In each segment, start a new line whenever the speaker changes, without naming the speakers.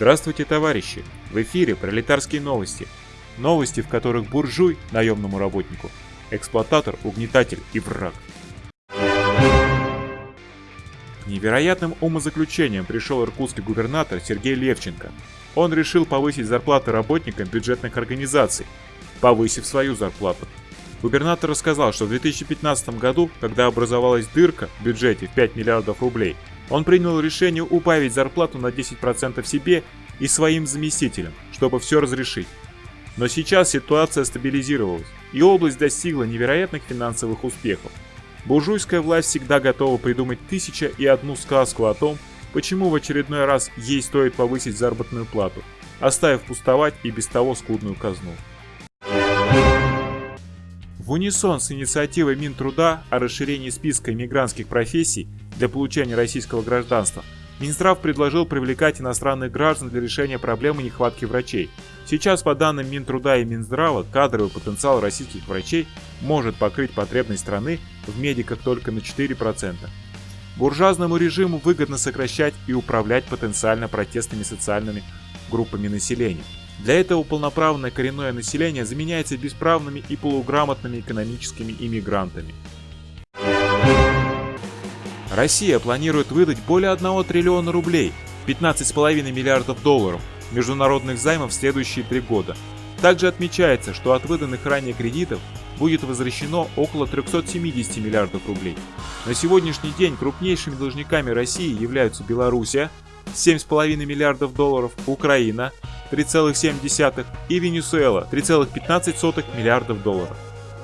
Здравствуйте, товарищи! В эфире пролетарские новости. Новости, в которых буржуй наемному работнику, эксплуататор, угнетатель и враг. К невероятным умозаключениям пришел иркутский губернатор Сергей Левченко. Он решил повысить зарплаты работникам бюджетных организаций, повысив свою зарплату. Губернатор рассказал, что в 2015 году, когда образовалась дырка в бюджете в 5 миллиардов рублей, он принял решение убавить зарплату на 10% себе и своим заместителям, чтобы все разрешить. Но сейчас ситуация стабилизировалась, и область достигла невероятных финансовых успехов. Буржуйская власть всегда готова придумать тысяча и одну сказку о том, почему в очередной раз ей стоит повысить заработную плату, оставив пустовать и без того скудную казну. В унисон с инициативой Минтруда о расширении списка иммигрантских профессий для получения российского гражданства, Минздрав предложил привлекать иностранных граждан для решения проблемы нехватки врачей. Сейчас, по данным Минтруда и Минздрава, кадровый потенциал российских врачей может покрыть потребность страны в медиках только на 4%. Буржуазному режиму выгодно сокращать и управлять потенциально протестными социальными группами населения. Для этого полноправное коренное население заменяется бесправными и полуграмотными экономическими иммигрантами. Россия планирует выдать более 1 триллиона рублей, 15,5 миллиардов долларов, международных займов в следующие три года. Также отмечается, что от выданных ранее кредитов будет возвращено около 370 миллиардов рублей. На сегодняшний день крупнейшими должниками России являются Белоруссия 7,5 миллиардов долларов, Украина 3,7 и Венесуэла 3,15 миллиардов долларов.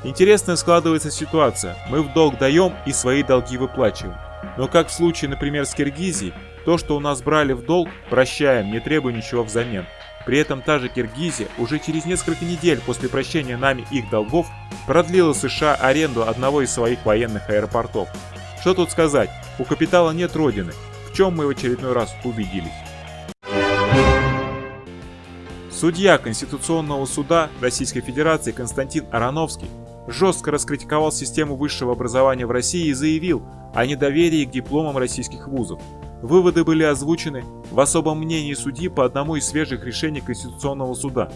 Интересная складывается ситуация. Мы в долг даем и свои долги выплачиваем. Но как в случае, например, с Киргизией, то, что у нас брали в долг, прощаем, не требуя ничего взамен. При этом та же Киргизия уже через несколько недель после прощения нами их долгов продлила США аренду одного из своих военных аэропортов. Что тут сказать, у капитала нет родины, в чем мы в очередной раз убедились. Судья Конституционного суда Российской Федерации Константин Ароновский жестко раскритиковал систему высшего образования в России и заявил, о недоверии к дипломам российских вузов. Выводы были озвучены в особом мнении судьи по одному из свежих решений Конституционного суда.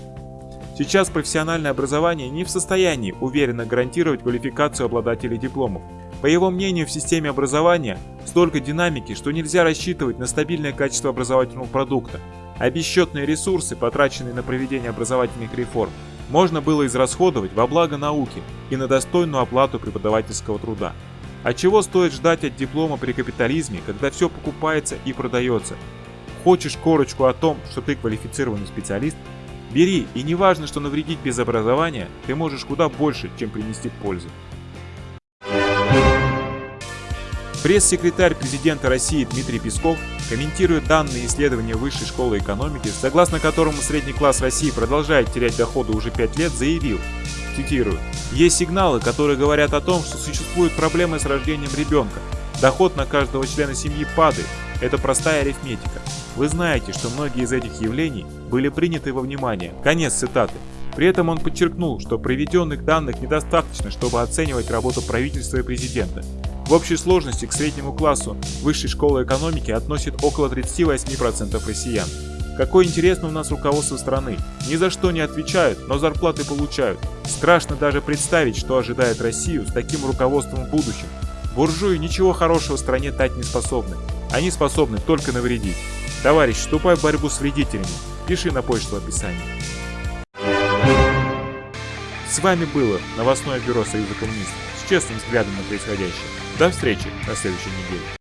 Сейчас профессиональное образование не в состоянии уверенно гарантировать квалификацию обладателей дипломов. По его мнению, в системе образования столько динамики, что нельзя рассчитывать на стабильное качество образовательного продукта, а бесчетные ресурсы, потраченные на проведение образовательных реформ, можно было израсходовать во благо науки и на достойную оплату преподавательского труда. А чего стоит ждать от диплома при капитализме, когда все покупается и продается? Хочешь корочку о том, что ты квалифицированный специалист? Бери, и не важно, что навредить без образования, ты можешь куда больше, чем принести пользу. Пресс-секретарь президента России Дмитрий Песков комментирует данные исследования Высшей школы экономики, согласно которому средний класс России продолжает терять доходы уже 5 лет, заявил, цитирую, «Есть сигналы, которые говорят о том, что существуют проблемы с рождением ребенка. Доход на каждого члена семьи падает. Это простая арифметика. Вы знаете, что многие из этих явлений были приняты во внимание». Конец цитаты. При этом он подчеркнул, что приведенных данных недостаточно, чтобы оценивать работу правительства и президента. В общей сложности к среднему классу высшей школы экономики относит около 38% россиян. Какое интересное у нас руководство страны. Ни за что не отвечают, но зарплаты получают. Страшно даже представить, что ожидает Россию с таким руководством в будущем. Буржуи ничего хорошего стране дать не способны. Они способны только навредить. Товарищ, вступай в борьбу с вредителями. Пиши на почту в описании. С вами было новостное бюро Союза коммунистов с честным взглядом на происходящее. До встречи на следующей неделе.